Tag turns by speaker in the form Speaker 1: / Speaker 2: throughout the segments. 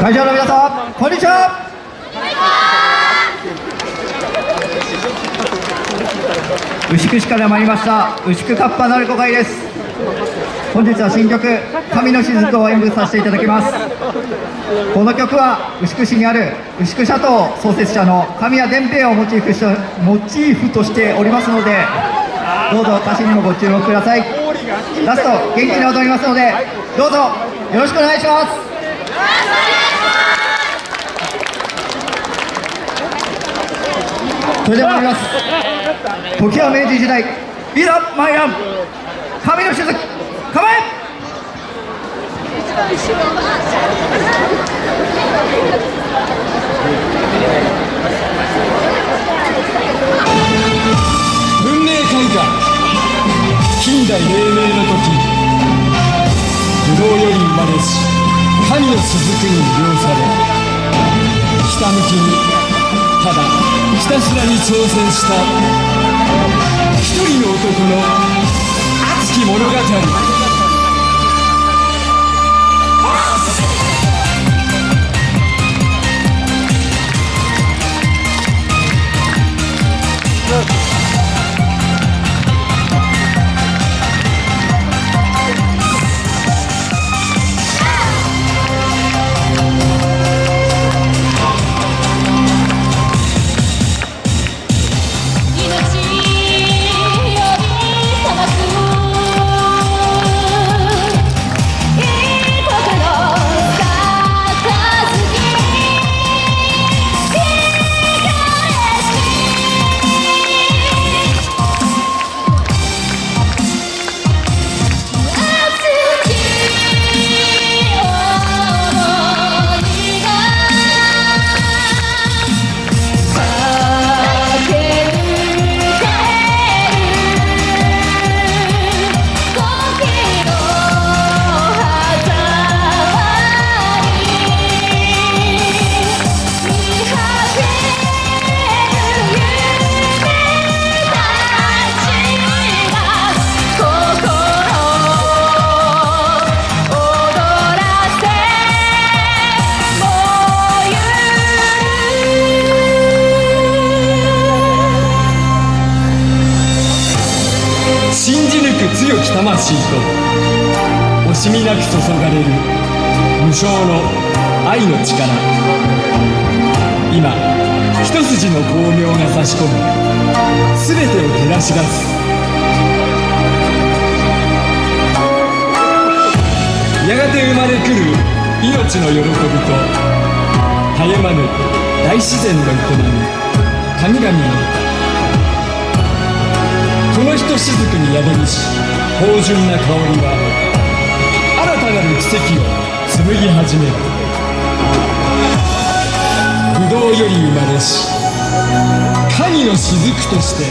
Speaker 1: 会場の皆さんこんにちは。牛久市から参りました。牛久カッパ鳴子会です。本日は新曲「神の雫」を演舞させていただきます。この曲は牛久市にある牛久シャトー創設者の神谷伝平をモチーフしモチーフとしておりますのでどうぞ歌詞にもご注目ください。ラスト元気に踊りますのでどうぞよろしくお願いします。それでは参ります。時は明治時代。いざ参らん。神の雫。構え。
Speaker 2: 文明開化。近代黎明の時。武道より生まれし神の雫に魅了されひたむきにただひたすらに挑戦した。一人の男の信じ抜く強き魂と惜しみなく注がれる無償の愛の力。今一筋の光明が差し込む全てを照らし出す。やがて生まれくる命の喜びとたゆまぬ大自然の営み。神々のひとしずくに宿りし芳醇な香りは新たなる奇跡を紡ぎ始める。不動より生まれし神の雫として。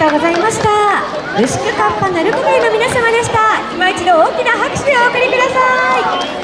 Speaker 3: とうございました。牛久カッパ鳴子会の皆様でした。今一度大きな拍手でお送りください。